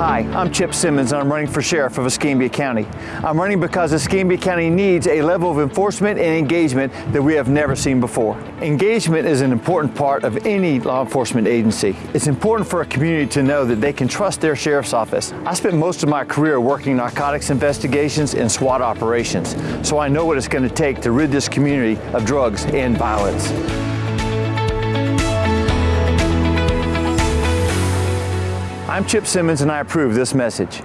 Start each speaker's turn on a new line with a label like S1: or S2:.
S1: Hi, I'm Chip Simmons and I'm running for Sheriff of Escambia County. I'm running because Escambia County needs a level of enforcement and engagement that we have never seen before. Engagement is an important part of any law enforcement agency. It's important for a community to know that they can trust their sheriff's office. I spent most of my career working narcotics investigations and SWAT operations, so I know what it's going to take to rid this community of drugs and violence. I'm Chip Simmons and I approve this message.